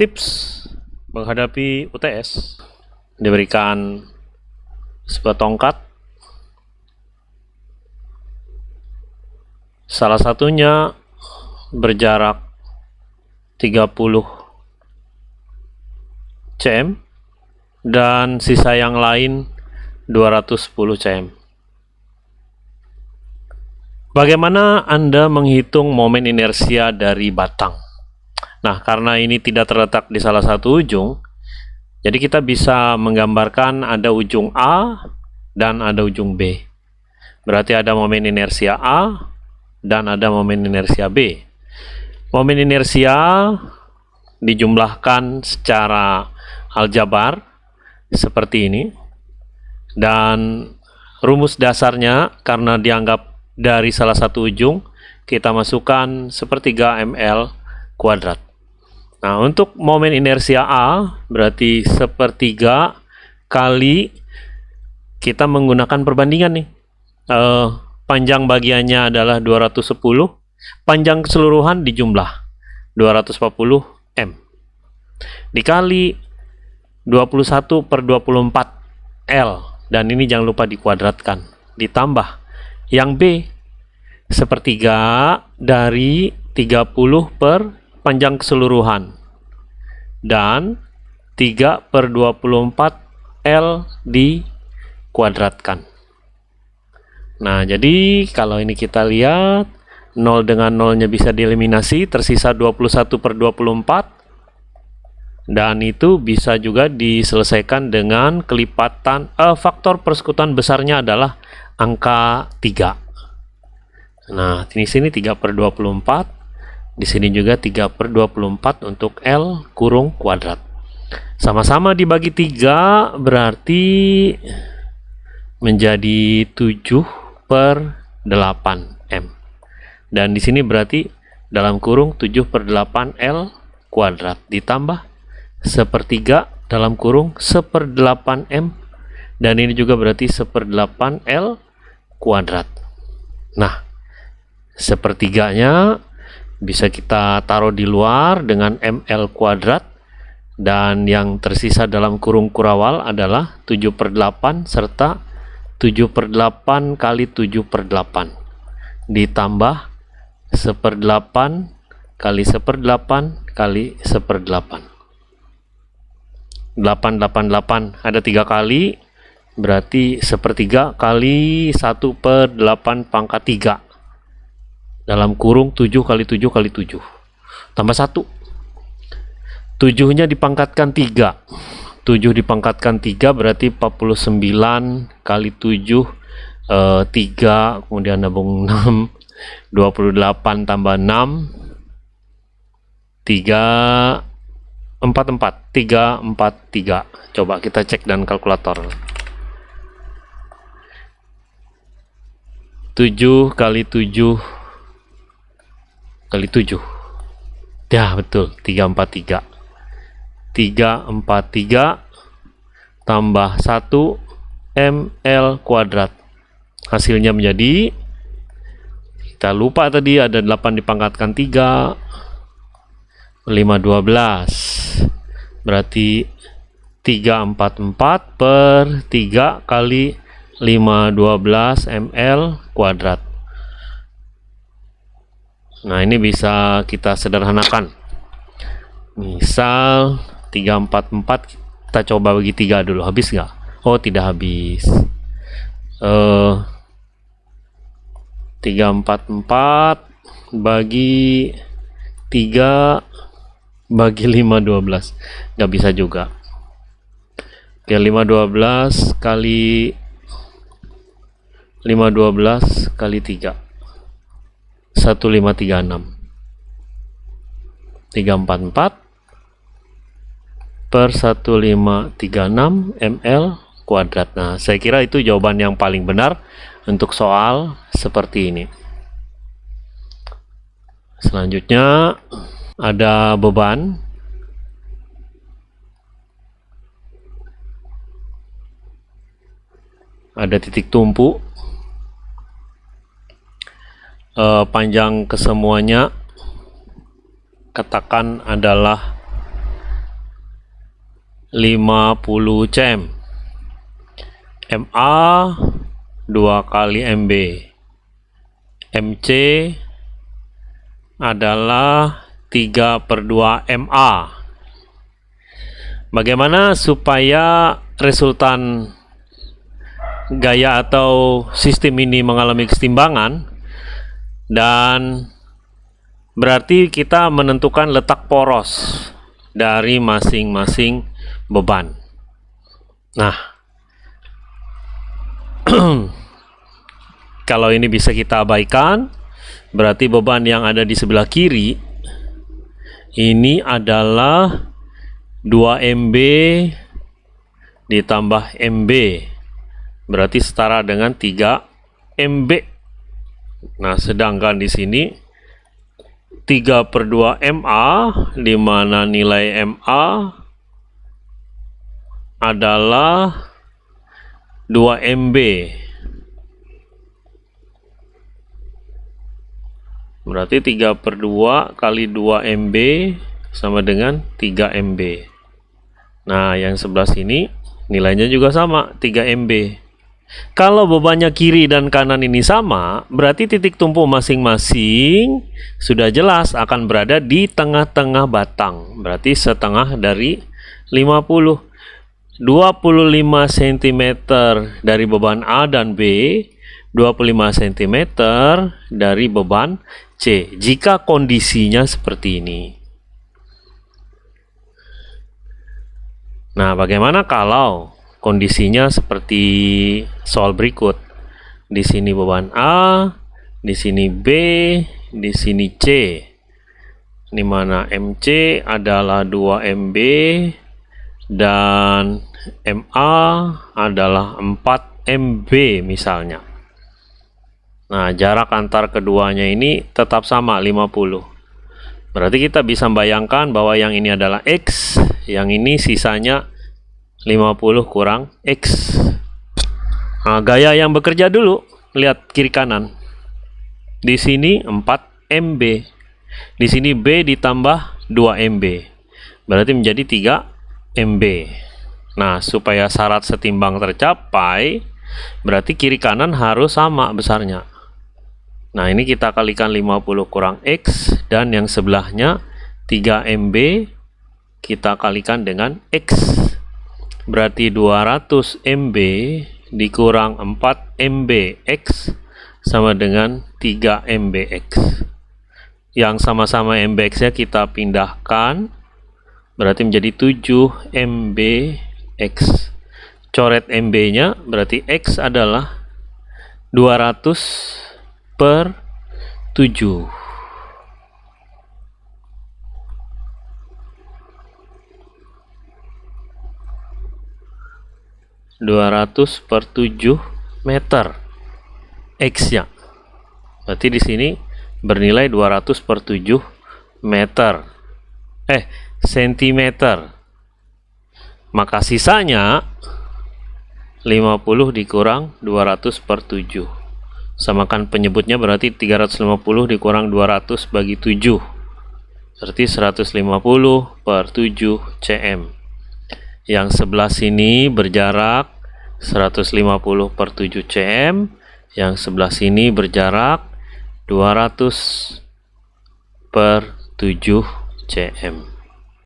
tips menghadapi UTS diberikan sebuah tongkat. Salah satunya berjarak 30 cm dan sisa yang lain 210 cm. Bagaimana Anda menghitung momen inersia dari batang? Nah, karena ini tidak terletak di salah satu ujung, jadi kita bisa menggambarkan ada ujung A dan ada ujung B. Berarti ada momen inersia A dan ada momen inersia B. Momen inersia dijumlahkan secara aljabar seperti ini. Dan rumus dasarnya karena dianggap dari salah satu ujung, kita masukkan sepertiga ml kuadrat. Nah, untuk momen inersia A berarti sepertiga kali kita menggunakan perbandingan nih. Uh, panjang bagiannya adalah 210, panjang keseluruhan dijumlah 240 M. Dikali 21 per 24 L, dan ini jangan lupa dikuadratkan. Ditambah yang B, sepertiga dari 30 per panjang keseluruhan. Dan 3 per 24 L dikuadratkan. Nah jadi kalau ini kita lihat 0 dengan 0 nya bisa dieliminasi tersisa 21 per 24 dan itu bisa juga diselesaikan dengan kelipatan eh, faktor persekutuan besarnya adalah angka 3 nah di sini 3 per 24 di sini juga 3 per 24 untuk L kurung kuadrat. Sama-sama dibagi 3 berarti menjadi 7 per 8 M. Dan di sini berarti dalam kurung 7 per 8 L kuadrat ditambah sepertiga dalam kurung seper 8 M dan ini juga berarti seper 8 L kuadrat. Nah, sepertiganya bisa kita taruh di luar dengan ml kuadrat. Dan yang tersisa dalam kurung kurawal adalah 7 per 8 serta 7 per 8 kali 7 per 8 ditambah 1 per 8 kali 1 per 8 kali 1 per 8 888 ada tiga kali berarti sepertiga kali 1 per 8 pangkat 3 dalam kurung 7 kali 7 kali 7 tambah 1 7 nya dipangkatkan 3 7 dipangkatkan 3 berarti 49 kali 7 eh, 3 kemudian nabung 6 28 tambah 6 3 4 4 3 4 3 coba kita cek dan kalkulator. 7 kali 7 kali 7 ya betul. 343 343 tambah 1 ml kuadrat. Hasilnya menjadi kita lupa tadi ada 8 dipangkatkan 3 512 berarti 344 per 3 kali 512 ml kuadrat Nah, ini bisa kita sederhanakan. Misal 344 kita coba bagi 3 dulu. Habis nggak? Oh, tidak habis. Uh, 344 bagi 3 bagi 5 12. Nggak bisa juga. Oke, 5 12 kali 5 12 kali 3 1536 344 per 1536 ml kuadrat. Nah saya kira itu jawaban yang paling benar untuk soal seperti ini. Selanjutnya ada beban. Ada titik tumpu uh, panjang kesemuanya katakan adalah 50 cm. MA 2 kali MB MC adalah 3 per 2 MA bagaimana supaya resultan gaya atau sistem ini mengalami kesetimbangan dan berarti kita menentukan letak poros dari masing-masing beban. Nah, kalau ini bisa kita abaikan, berarti beban yang ada di sebelah kiri ini adalah 2 MB ditambah MB berarti setara dengan 3 MB nah sedangkan di sini 3 per 2 MA di mana nilai MA adalah 2 MB berarti 3 per 2 kali 2 MB sama dengan 3 MB nah yang sebelah sini nilainya juga sama 3 MB kalau bebannya kiri dan kanan ini sama, berarti titik tumpu masing-masing sudah jelas akan berada di tengah-tengah batang. Berarti setengah dari 50. 25 cm dari beban A dan B, 25 cm dari beban C. Jika kondisinya seperti ini. Nah, bagaimana kalau kondisinya seperti soal berikut. Di sini beban A, di sini B, di sini C. Di mana MC adalah 2 MB dan MA adalah 4 MB misalnya. Nah, jarak antar keduanya ini tetap sama 50. Berarti kita bisa membayangkan bahwa yang ini adalah X, yang ini sisanya 50 kurang X. Nah, gaya yang bekerja dulu lihat kiri kanan. Di sini 4 MB di sini B ditambah 2 MB berarti menjadi 3 MB nah supaya syarat setimbang tercapai berarti kiri kanan harus sama besarnya. Nah ini kita kalikan 50 kurang X dan yang sebelahnya 3 MB kita kalikan dengan X berarti 200 MB dikurang 4 MBX sama dengan 3 MBX yang sama-sama MBX nya kita pindahkan berarti menjadi 7 MBX coret MB nya berarti X adalah 200 per 7 200 per 7 meter X nya berarti di sini bernilai 200 per 7 meter. Eh sentimeter. Maka sisanya 50 dikurang 200 per 7 samakan penyebutnya berarti 350 dikurang 200 bagi 7 berarti 150 per 7 cm yang sebelah sini berjarak 150 per 7 cm. Yang sebelah sini berjarak 200 per 7 cm